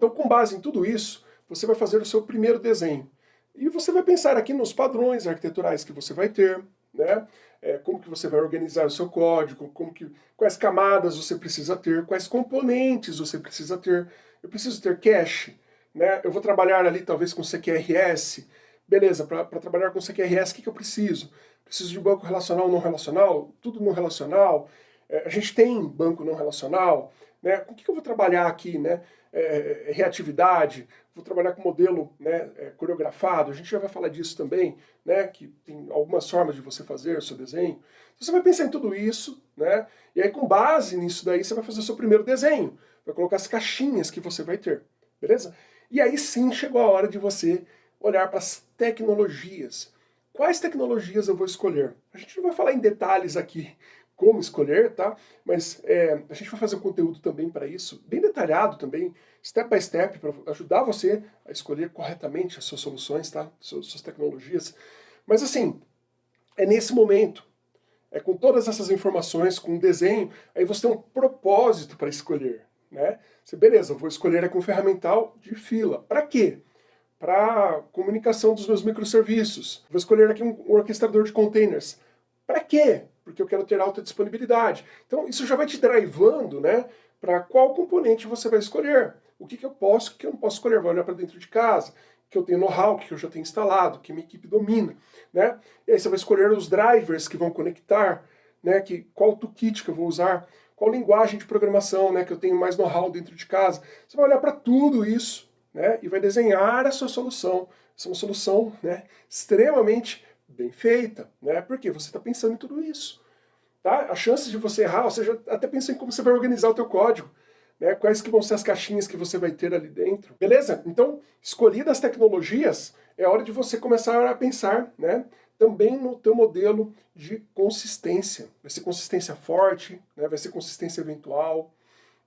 Então, com base em tudo isso, você vai fazer o seu primeiro desenho. E você vai pensar aqui nos padrões arquiteturais que você vai ter, né? É, como que você vai organizar o seu código, como que, quais camadas você precisa ter, quais componentes você precisa ter. Eu preciso ter cache, né? eu vou trabalhar ali talvez com CQRS, beleza, para trabalhar com CQRS o que, que eu preciso? Preciso de banco relacional ou não relacional? Tudo não relacional? É, a gente tem banco não relacional? Né? Com o que, que eu vou trabalhar aqui? Né? É, é, reatividade, vou trabalhar com modelo né, é, coreografado, a gente já vai falar disso também, né, que tem algumas formas de você fazer o seu desenho. Então, você vai pensar em tudo isso, né, e aí com base nisso daí você vai fazer o seu primeiro desenho, vai colocar as caixinhas que você vai ter, beleza? E aí sim chegou a hora de você olhar para as tecnologias. Quais tecnologias eu vou escolher? A gente não vai falar em detalhes aqui, como escolher, tá? Mas é, a gente vai fazer um conteúdo também para isso, bem detalhado também, step by step, para ajudar você a escolher corretamente as suas soluções, tá? Suas, suas tecnologias. Mas assim, é nesse momento, é com todas essas informações, com o desenho, aí você tem um propósito para escolher, né? Você, beleza, vou escolher aqui um ferramental de fila. Para quê? Para comunicação dos meus microserviços. Vou escolher aqui um orquestrador de containers. Para quê? Porque eu quero ter alta disponibilidade. Então isso já vai te drivando né, para qual componente você vai escolher. O que, que eu posso, o que eu não posso escolher. Vai olhar para dentro de casa, que eu tenho know-how, que eu já tenho instalado, que minha equipe domina. Né? E aí você vai escolher os drivers que vão conectar, né, que, qual toolkit que eu vou usar, qual linguagem de programação né, que eu tenho mais know-how dentro de casa. Você vai olhar para tudo isso né, e vai desenhar a sua solução. Essa é uma solução né, extremamente bem feita, né? Porque você está pensando em tudo isso. Tá? A chance de você errar, ou seja, até pensa em como você vai organizar o teu código, né? Quais que vão ser as caixinhas que você vai ter ali dentro. Beleza? Então, escolhidas as tecnologias, é hora de você começar a pensar, né? Também no teu modelo de consistência. Vai ser consistência forte, né? vai ser consistência eventual,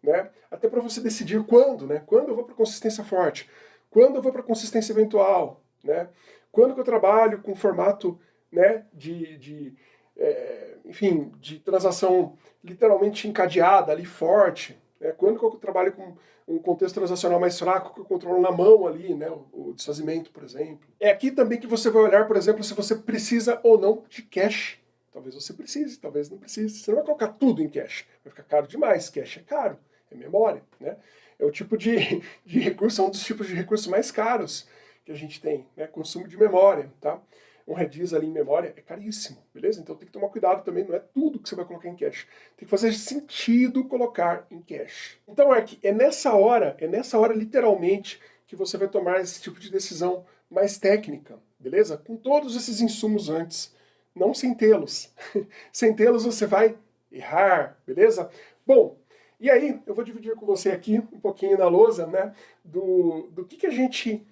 né? Até para você decidir quando, né? Quando eu vou para consistência forte? Quando eu vou para consistência eventual? Né? Quando que eu trabalho com formato né, de, de é, enfim, de transação literalmente encadeada, ali forte, né? quando que eu trabalho com um contexto transacional mais fraco, que eu controlo na mão ali, né, o, o desfazimento, por exemplo. É aqui também que você vai olhar, por exemplo, se você precisa ou não de cache. Talvez você precise, talvez não precise. Você não vai colocar tudo em cache, vai ficar caro demais. Cache é caro, é memória, né? É o tipo de, de recurso, é um dos tipos de recursos mais caros que a gente tem, né? Consumo de memória, tá? Um redis ali em memória é caríssimo, beleza? Então tem que tomar cuidado também, não é tudo que você vai colocar em cache. Tem que fazer sentido colocar em cache. Então que é nessa hora, é nessa hora literalmente que você vai tomar esse tipo de decisão mais técnica, beleza? Com todos esses insumos antes, não sem tê-los. sem tê-los você vai errar, beleza? Bom, e aí eu vou dividir com você aqui um pouquinho na lousa, né, do, do que, que a gente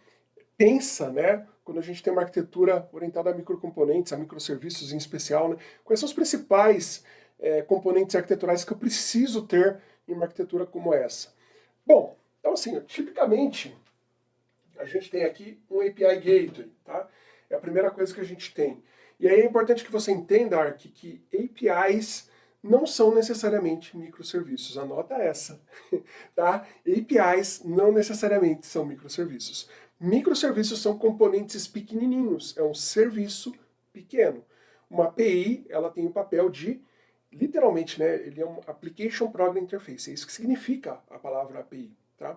pensa, né, quando a gente tem uma arquitetura orientada a microcomponentes, a microserviços em especial, né, quais são os principais é, componentes arquiteturais que eu preciso ter em uma arquitetura como essa? Bom, então assim, tipicamente, a gente tem aqui um API Gateway, tá? É a primeira coisa que a gente tem. E aí é importante que você entenda, Ark, que APIs não são necessariamente microserviços. Anota essa, tá? APIs não necessariamente são microserviços. Microserviços são componentes pequenininhos, é um serviço pequeno. Uma API, ela tem o papel de, literalmente, né, ele é um Application Program Interface, é isso que significa a palavra API. Tá?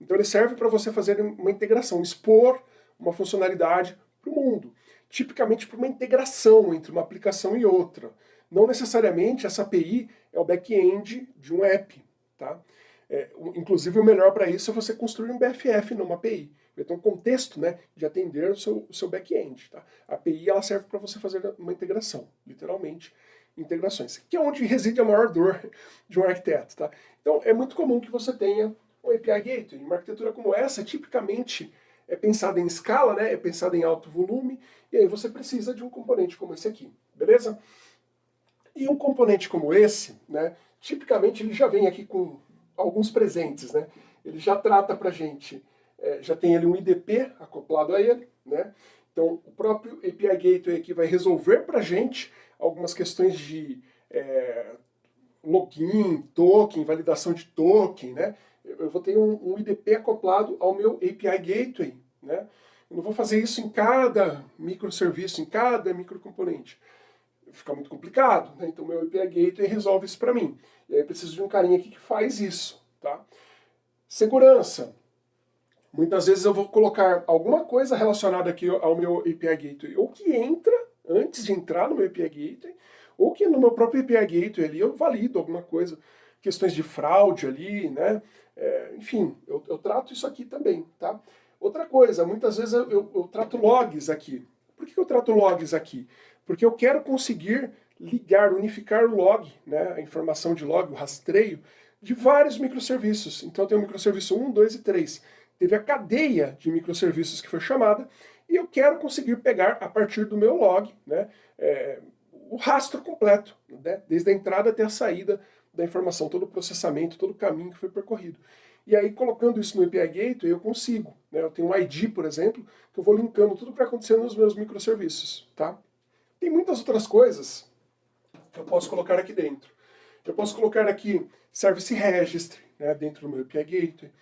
Então ele serve para você fazer uma integração, expor uma funcionalidade para o mundo. Tipicamente para uma integração entre uma aplicação e outra. Não necessariamente essa API é o back-end de um app. Tá? É, inclusive o melhor para isso é você construir um BFF numa API. Então, um contexto né, de atender o seu, seu back-end. Tá? A API ela serve para você fazer uma integração, literalmente, integrações, que é onde reside a maior dor de um arquiteto. Tá? Então, é muito comum que você tenha um API Gateway. Uma arquitetura como essa, tipicamente, é pensada em escala, né, é pensada em alto volume, e aí você precisa de um componente como esse aqui, beleza? E um componente como esse, né, tipicamente ele já vem aqui com alguns presentes, né? Ele já trata para gente é, já tem ali um IDP acoplado a ele, né? Então o próprio API Gateway aqui vai resolver para gente algumas questões de é, login, token, validação de token, né? Eu eu vou ter um, um IDP acoplado ao meu API Gateway, né? Eu não vou fazer isso em cada microserviço, em cada microcomponente. Fica muito complicado, né? Então meu API Gateway resolve isso para mim. E aí eu preciso de um carinha aqui que faz isso, tá? Segurança. Muitas vezes eu vou colocar alguma coisa relacionada aqui ao meu API Gateway, ou que entra antes de entrar no meu API Gateway, ou que no meu próprio API Gateway ali eu valido alguma coisa, questões de fraude ali, né? É, enfim, eu, eu, trato isso aqui também, tá? Outra coisa, muitas vezes eu, eu, eu trato logs aqui. Por que eu trato logs aqui? Porque eu quero conseguir ligar, unificar o log, né, a informação de log, o rastreio, de vários microserviços. Então tem o microserviço 1, 2 e 3. Teve a cadeia de microserviços que foi chamada, e eu quero conseguir pegar a partir do meu log né, é, o rastro completo, né, desde a entrada até a saída da informação, todo o processamento, todo o caminho que foi percorrido. E aí, colocando isso no API Gateway, eu consigo. Né? Eu tenho um ID, por exemplo, que eu vou linkando tudo que vai acontecendo nos meus microserviços. Tá? Tem muitas outras coisas que eu posso colocar aqui dentro. Eu posso colocar aqui Service Registry, né, dentro do meu API Gateway,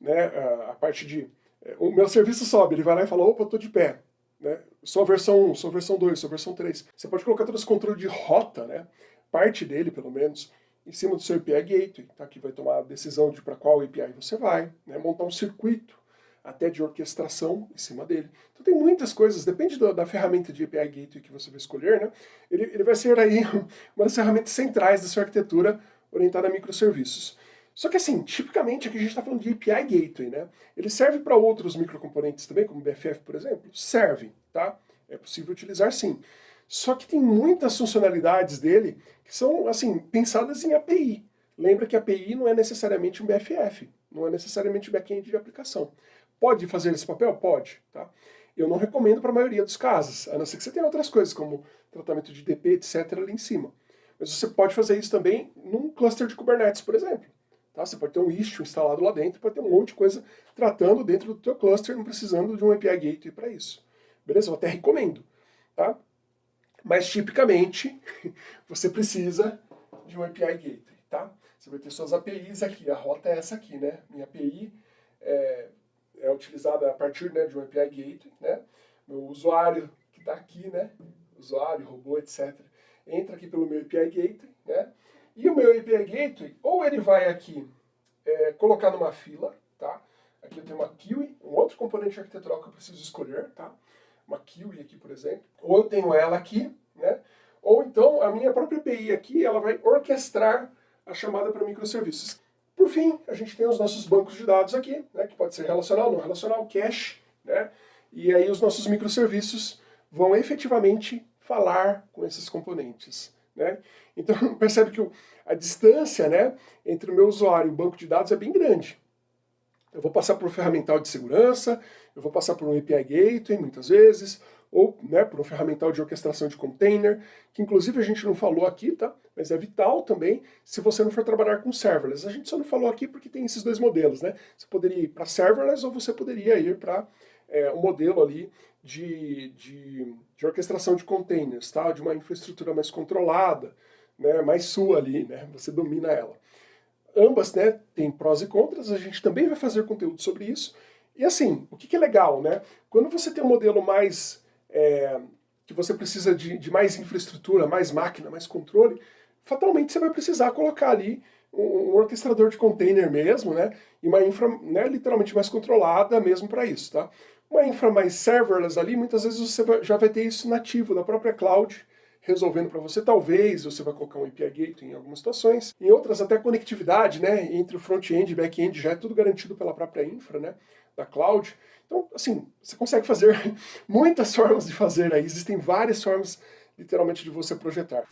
né, a, parte de... É, o meu serviço sobe, ele vai lá e fala, opa, estou de pé. Né, sou a versão 1, sou a versão 2, sou a versão 3. Você pode colocar todo esse controle de rota, né, parte dele, pelo menos, em cima do seu API Gateway, tá, que vai tomar a decisão de para qual API você vai, né, montar um circuito até de orquestração em cima dele. Então tem muitas coisas, depende da, da ferramenta de API Gateway que você vai escolher, né? ele, ele vai ser aí uma das ferramentas centrais da sua arquitetura orientada a microserviços. Só que assim, tipicamente aqui a gente está falando de API Gateway, né? Ele serve para outros microcomponentes também, como BFF, por exemplo? Serve, tá? É possível utilizar sim. Só que tem muitas funcionalidades dele que são, assim, pensadas em API. Lembra que API não é necessariamente um BFF, não é necessariamente back-end de aplicação. Pode fazer esse papel? Pode. Tá? Eu não recomendo para a maioria dos casos, a não ser que você tenha outras coisas, como tratamento de DP, etc. ali em cima. Mas você pode fazer isso também num cluster de Kubernetes, por exemplo. Tá? Você pode ter um Istio instalado lá dentro, pode ter um monte de coisa tratando dentro do teu cluster, não precisando de um API Gateway para isso. Beleza? Eu até recomendo. Tá? Mas, tipicamente, você precisa de um API Gateway. Tá? Você vai ter suas APIs aqui. A rota é essa aqui, né? Minha API é, é utilizada a partir né, de um API Gateway, né? Meu usuário que está aqui, né? Usuário, robô, etc. Entra aqui pelo meu API Gateway, né? E o meu API Gateway, ou ele vai aqui é, colocar numa fila, tá? Aqui eu tenho uma QE, um outro componente arquitetural que eu preciso escolher, tá? Uma QE aqui, por exemplo. Ou eu tenho ela aqui, né? Ou então a minha própria API aqui, ela vai orquestrar a chamada para microserviços. Por fim, a gente tem os nossos bancos de dados aqui, né, que pode ser relacional, não relacional, cache, né, e aí os nossos microserviços vão efetivamente falar com esses componentes. Né? Então percebe que a distância né, entre o meu usuário e o banco de dados é bem grande. Eu vou passar por um ferramental de segurança, eu vou passar por um API Gateway muitas vezes, ou né, por um ferramental de orquestração de container, que inclusive a gente não falou aqui, tá? mas é vital também se você não for trabalhar com serverless. A gente só não falou aqui porque tem esses dois modelos, né? Você poderia ir para serverless ou você poderia ir para é, um modelo ali de, de, de, orquestração de containers, tá? de uma infraestrutura mais controlada, né? mais sua ali, né? você domina ela. Ambas né, têm prós e contras, a gente também vai fazer conteúdo sobre isso. E assim, o que, que é legal, né? Quando você tem um modelo mais é, que você precisa de, de, mais infraestrutura, mais máquina, mais controle, fatalmente você vai precisar colocar ali um, orquestrador de container mesmo, né? E uma infra né, literalmente mais controlada mesmo para isso, tá? Uma infra mais serverless ali, muitas vezes você já vai ter isso nativo da própria cloud, resolvendo para você. Talvez você vai colocar um API Gateway em algumas situações. Em outras, até conectividade, né? Entre o front-end e back-end já é tudo garantido pela própria infra, né? Da cloud. Então, assim, você consegue fazer muitas formas de fazer aí, existem várias formas, literalmente, de você projetar.